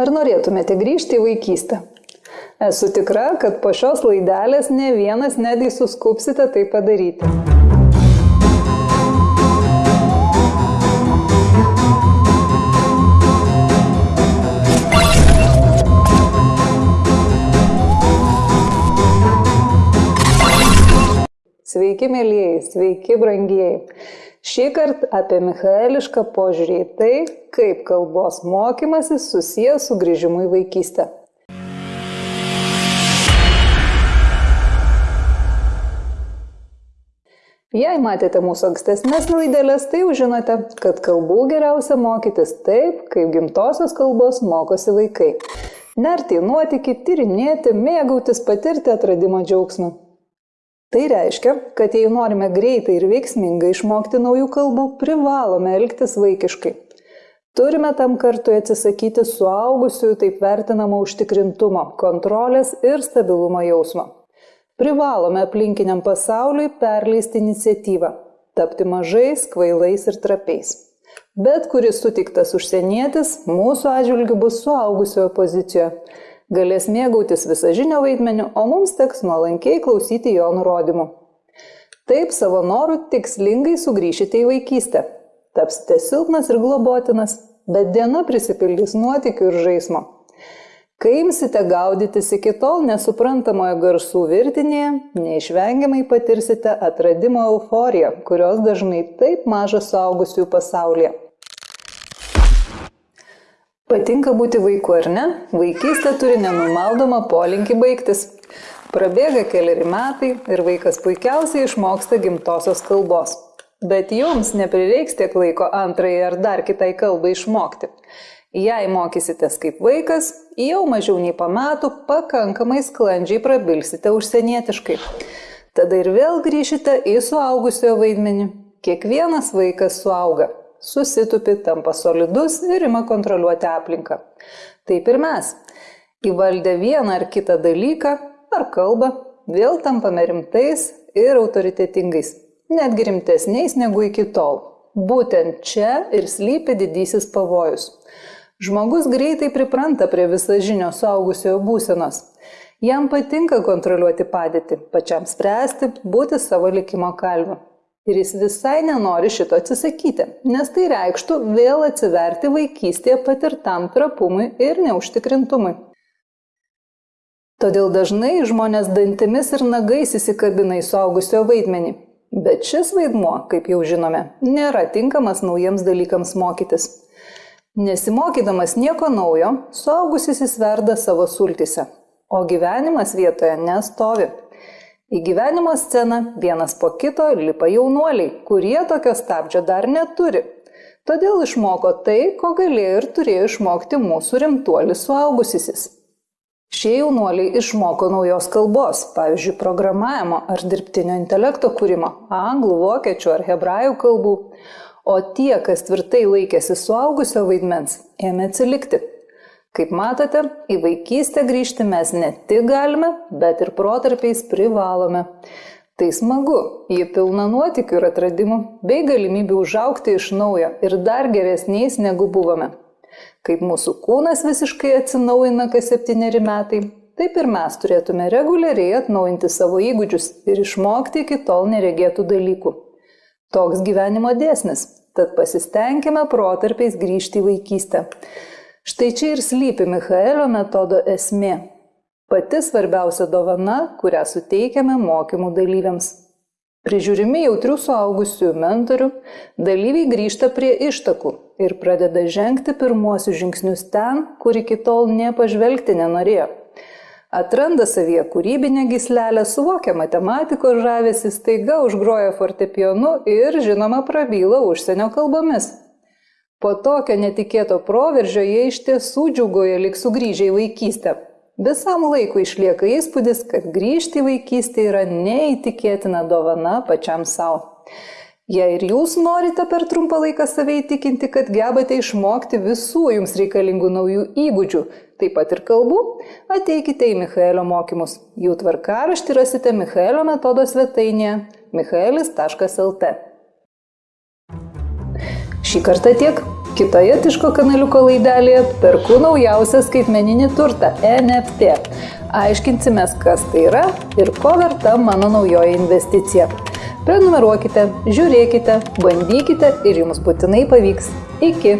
Ar norėtumėte grįžti į vaikystę? Esu tikra, kad po šios laidelės ne vienas netgi suskupsite tai padaryti. Sveiki, mėlyjei, sveiki, brangieji. Šį kartą apie michaelišką požiūrį į tai, kaip kalbos mokymasis susijęs su grįžimu į vaikystę. Jei matėte mūsų ankstesnės laidelės, tai jau žinote, kad kalbų geriausia mokytis taip, kaip gimtosios kalbos mokosi vaikai. Nerti į nuotykį, tyrinėti, mėgautis, patirti atradimo džiaugsmą. Tai reiškia, kad jei norime greitai ir veiksmingai išmokti naujų kalbų, privalome elgtis vaikiškai. Turime tam kartu atsisakyti suaugusiųjų taip vertinamo užtikrintumo, kontrolės ir stabilumo jausmo. Privalome aplinkiniam pasauliui perleisti iniciatyvą, tapti mažais, kvailais ir trapiais. Bet kuris sutiktas užsienietis mūsų atžvilgiu bus suaugusiojo pozicijoje galės mėgautis visažinio vaidmeniu, o mums teks nuolankiai klausyti jo nurodymų. Taip savo norų tikslingai sugrįšite į vaikystę. Tapsite silpnas ir globotinas, bet diena prisipildys nuotikių ir žaismo. Kai imsite gaudytis iki tol nesuprantamoje garsų virtinėje, neišvengiamai patirsite atradimo euforiją, kurios dažnai taip maža suaugusių pasaulyje. Patinka būti vaiku ar ne? Vaikystė turi nenumaldomą polinkį baigtis. Prabėga keliari metai ir vaikas puikiausiai išmoksta gimtosios kalbos. Bet jums neprireiks tiek laiko antrai ar dar kitai kalbai išmokti. Jei mokysitės kaip vaikas, jau mažiau nei po metų pakankamai sklandžiai prabilsite užsienietiškai. Tada ir vėl grįšite į suaugusiojo vaidmenį. Kiekvienas vaikas suauga susitupi, tampa solidus ir ima kontroliuoti aplinką. Taip ir mes. Įvaldę vieną ar kitą dalyką ar kalbą, vėl tampame rimtais ir autoritetingais, netgi rimtesniais negu iki tol. Būtent čia ir slypi didysis pavojus. Žmogus greitai pripranta prie visažinio suaugusiojo būsenos. Jam patinka kontroliuoti padėtį, pačiam spręsti, būti savo likimo kalviu. Ir jis visai nenori šito atsisakyti, nes tai reikštų vėl atsiverti vaikystėje patirtam trapumui ir neužtikrintumui. Todėl dažnai žmonės dantimis ir nagais įsikabina į suaugusio vaidmenį. Bet šis vaidmuo, kaip jau žinome, nėra tinkamas naujiems dalykams mokytis. Nesimokydamas nieko naujo, suaugusis įsverda savo sultise, o gyvenimas vietoje nestovi. Į gyvenimo sceną vienas po kito lipa jaunuoliai, kurie tokio stabdžio dar neturi. Todėl išmoko tai, ko galėjo ir turėjo išmokti mūsų rimtuolis suaugusysis. Šie jaunuoliai išmoko naujos kalbos, pavyzdžiui, programavimo ar dirbtinio intelekto kūrimo, anglų, vokiečių ar hebrajų kalbų, o tie, kas tvirtai laikėsi suaugusio vaidmens, ėmė atsilikti. Kaip matote, į vaikystę grįžti mes ne tik galime, bet ir protarpiais privalome. Tai smagu, jie pilna nuotikių ir atradimų, bei galimybių užaukti iš naujo ir dar geresniais negu buvome. Kaip mūsų kūnas visiškai atsinaujina kas septyneri metai, taip ir mes turėtume reguliariai atnaujinti savo įgūdžius ir išmokti iki tol neregėtų dalykų. Toks gyvenimo dėsnis, tad pasistengime protarpiais grįžti į vaikystę. Štai čia ir slypi Michaelio metodo esmė. Pati svarbiausia dovana, kurią suteikiame mokymų dalyviams. Prižiūrimi jautrių suaugusių mentorių, dalyviai grįžta prie ištakų ir pradeda žengti pirmuosius žingsnius ten, kur iki tol nepažvelgti nenorėjo. Atranda savyje kūrybinę gislelę, suvokia matematikos žavesi, staiga užgroja fortepionu ir, žinoma, prabyla užsienio kalbomis. Po tokio netikėto proveržio jie iš tiesų džiugoja lik sugrįžę į vaikystę. Visam laikui išlieka įspūdis, kad grįžti į vaikystę yra neįtikėtina dovana pačiam savo. Jei ir jūs norite per trumpą laiką save įtikinti, kad gebate išmokti visų jums reikalingų naujų įgūdžių, taip pat ir kalbų, ateikite į Michaelio mokymus. Jų tvarkaraštį rasite Michaelio metodo svetainėje michaelis.lt. Šį kartą tiek. Kitoje Tiško kanaliuko laidelėje perku naujausią skaitmeninį turtą NFT. Aiškinsimės, kas tai yra ir ko verta mano naujoji investicija. Prenumeruokite, žiūrėkite, bandykite ir jums būtinai pavyks. Iki.